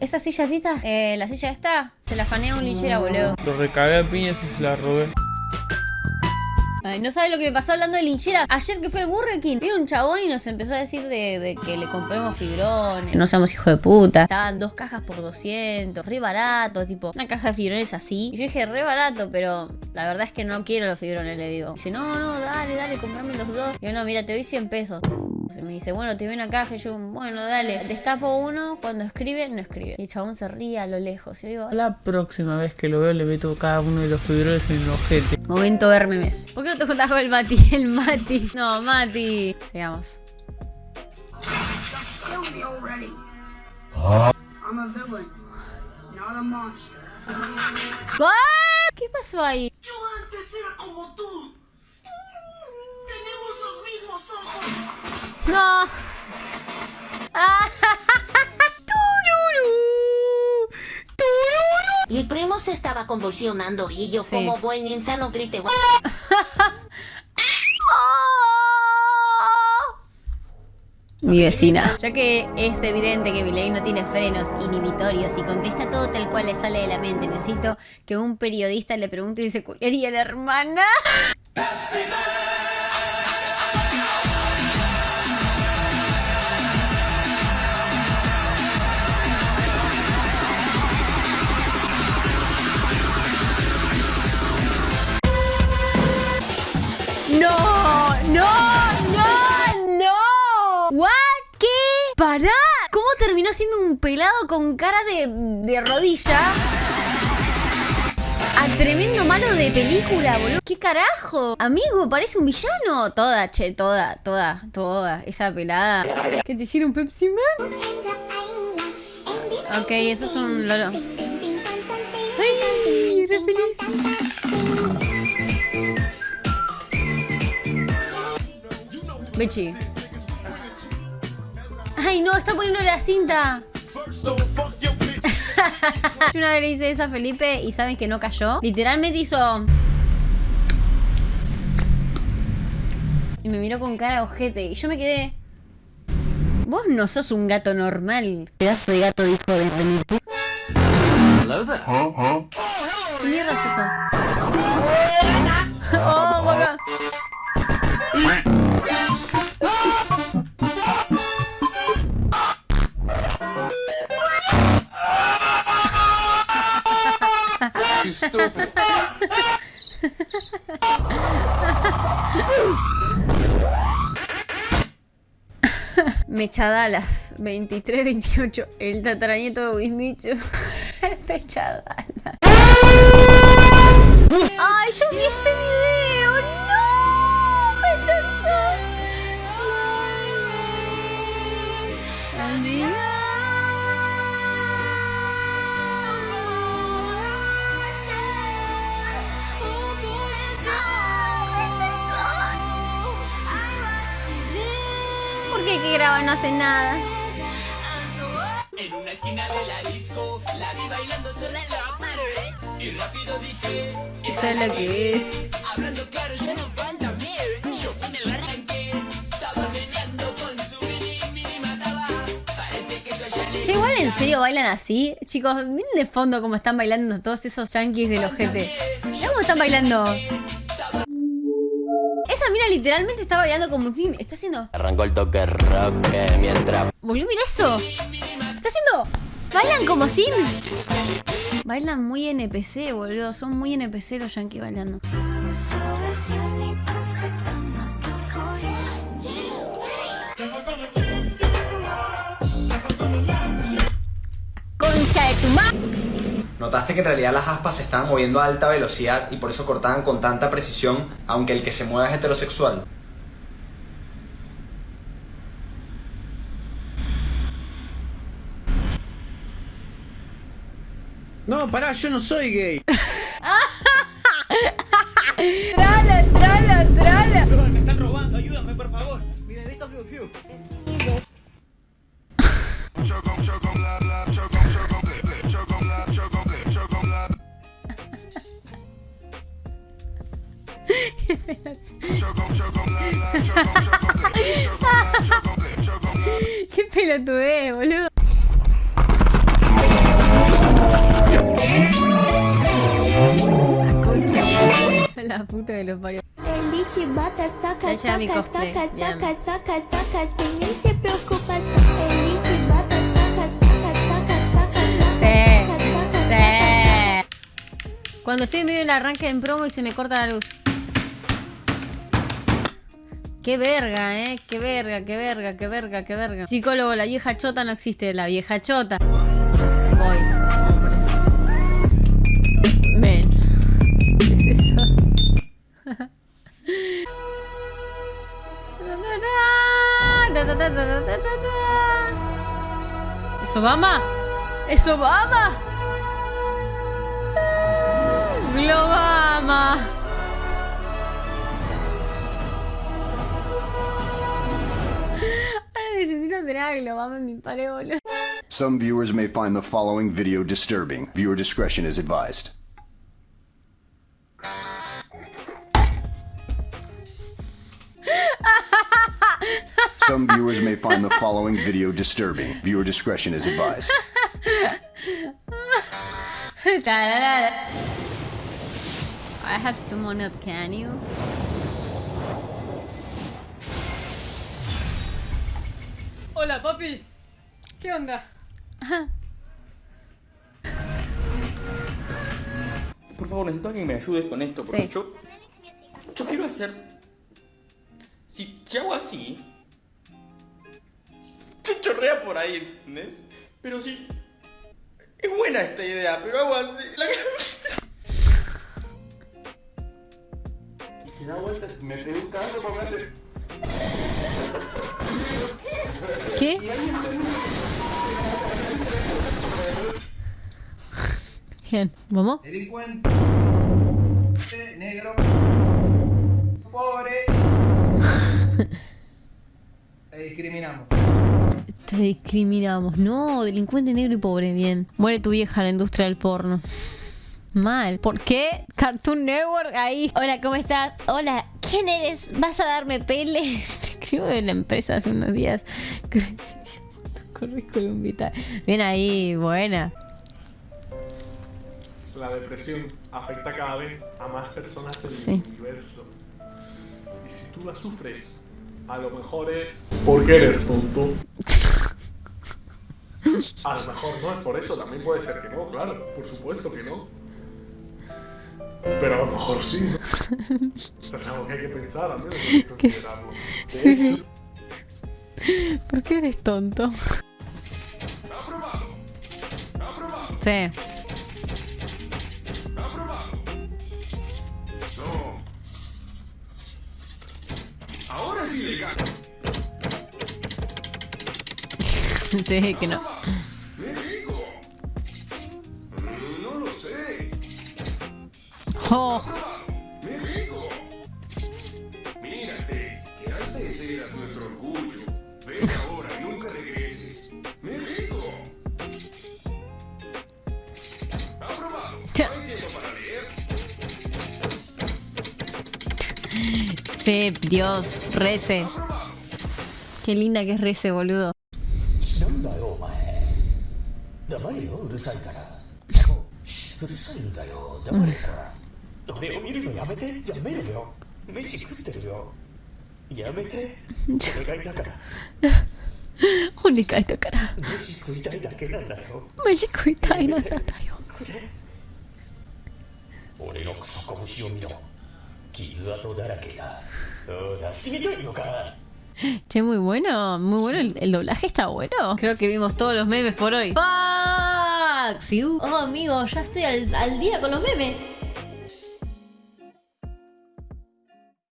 ¿Esa silla tita? Eh, la silla esta, se la fanea un linchera, boludo. Lo recagué a piñas y se la robé. Ay, no sabe lo que me pasó hablando de linchera. Ayer que fue el Burger King, vino un chabón y nos empezó a decir de, de que le compremos fibrones. No seamos hijos de puta. Estaban dos cajas por 200, re barato, tipo, una caja de fibrones así. Y yo dije, re barato, pero la verdad es que no quiero los fibrones, le digo. Dice, no, no, dale, dale, comprame los dos. Y yo, no, mira, te doy 100 pesos. Se me dice, bueno, te caja. Y yo, bueno, dale. Destapo uno, cuando escribe, no escribe. Y el chabón se ríe a lo lejos. Y yo digo, La próxima vez que lo veo le meto cada uno de los fibrones en el ojete. momento ver memes. ¿Por qué no te juntás con el Mati? El Mati. No, Mati. Sigamos. Just kill me already. I'm a villain, not a monster. ¿Qué? ¿Qué pasó ahí? Yo antes era como tú. No. Ah. Mi primo se estaba convulsionando y yo Sí. como buen insano grité. Mi vecina. Ya que es evidente que Milei no tiene frenos inhibitorios y contesta todo tal cual le sale de la mente, necesito que un periodista le pregunte y se culiaría la hermana. Pará. ¿Cómo terminó siendo un pelado con cara de, de rodilla? A tremendo malo de película, boludo. ¿Qué carajo? Amigo, parece un villano. Toda, che, toda, toda, toda. Esa pelada. ¿Qué te hicieron Pepsi Man? Ok, eso es un lolo. Ay, re feliz. Ay, no, está poniendo la cinta. Yo una vez le hice eso a Felipe y saben que no cayó. Literalmente hizo. Y me miró con cara de ojete. Y yo me quedé. Vos no sos un gato normal. Pedazo de gato dijo de remil. ¿Qué mierda es eso? Oh, boca. Mechadalas 23, 28. El tataranieto de Wismichu. Mechadalas. ¡Ay, yo vi este video! ¡No! Henderson. ¿Por qué que graba no hace nada? En una esquina de la disco, la vi bailando sola en la pared. Y rápido dije, Eso es lo que es. hablando claro, ya no falta mí. Yo con el arranque, estaba meneando con su mini, mini mataba. Parece que yo ya le Che, igual en serio bailan así. Chicos, miren de fondo cómo están bailando todos esos yankees del ojete. Cómo están bailando. Literalmente está bailando como si está haciendo. Arrancó el toque rock eh, mientras Boludo, mira eso. Está haciendo. Bailan como Sims. Bailan muy NPC, boludo. Son muy NPC los yankees bailando. Concha de tu madre. Notaste que en realidad las aspas se estaban moviendo a alta velocidad y por eso cortaban con tanta precisión, aunque el que se mueva es heterosexual. No, pará, yo no soy gay. Trala, trala, trala. Me están robando, ayúdame por favor. Mi bebito Fiu Fiu. pelotudez, boludo. La puta de los varios. El bichi bata, saca, saca, saca, saca, saca, saca, si ni te preocupas. El bichi bata, saca, saca, saca, saca, saca, saca. Cuando estoy en medio del arranque en promo y se me corta la luz. Qué verga, eh. Qué verga, qué verga, qué verga, qué verga. Psicólogo, la vieja chota no existe. La vieja chota. Boys. Men. ¿Qué es eso? ¿Es Obama? ¿Es Obama? Globama. Tener a Globama mi pared, boludo. Some viewers may find the following video disturbing. Viewer discretion is advised. Some viewers may find the following video disturbing. Viewer discretion is advised. I have someone that can you. Hola, papi. ¿Qué onda? Por favor, necesito que me ayude con esto, porque Sí. yo. Yo quiero hacer. Si, si hago así. Se chorrea por ahí, ¿entendés? Pero sí. Es buena esta idea, pero hago así. La... Y si da vuelta, me pego un cagazo para hacer. ¿Qué? Bien, ¿vamos? Delincuente, negro, pobre. Te discriminamos. Te discriminamos. No, delincuente negro y pobre, bien. Muere tu vieja en la industria del porno. Mal. ¿Por qué? Cartoon Network ahí. Hola, ¿cómo estás? Hola, ¿quién eres? ¿Vas a darme pele? Te escribo de la empresa hace unos días. Currículum vitae. Bien ahí, buena. La depresión afecta cada vez a más personas en Sí. el universo. Y si tú la sufres, a lo mejor es porque eres tonto. A lo mejor no es por eso, también puede ser que no, claro, por supuesto que no. Pero a lo mejor sí. ¿No? Es algo que hay que pensar, al menos hay que considerarlo. De hecho, ¿Por qué eres tonto? Sí. Ahora sí le gano. Sí, que no. Mm, No. Oh, Sí, Dios, rece. Qué linda que es rece, boludo. Holy kai da cara. Meshi kuitai nan da yo. No. Che, muy bueno, muy bueno. El, el doblaje está bueno. Creo que vimos todos los memes por hoy. ¡Fuck! you. Oh, amigo, ya estoy al, al día con los memes.